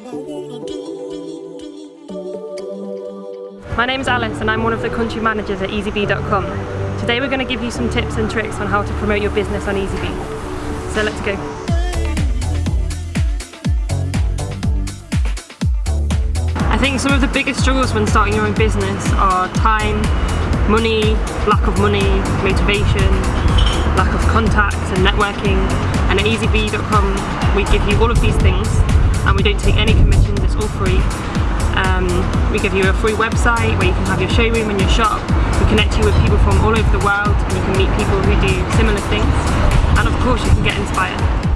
My name is Alice and I'm one of the country managers at EasyBee.com. Today we're going to give you some tips and tricks on how to promote your business on EasyBee. So let's go. I think some of the biggest struggles when starting your own business are time, money, lack of money, motivation, lack of contacts and networking and at EasyBee.com we give you all of these things and we don't take any commissions, it's all free um, we give you a free website where you can have your showroom and your shop. We connect you with people from all over the world and you can meet people who do similar things. And of course you can get inspired.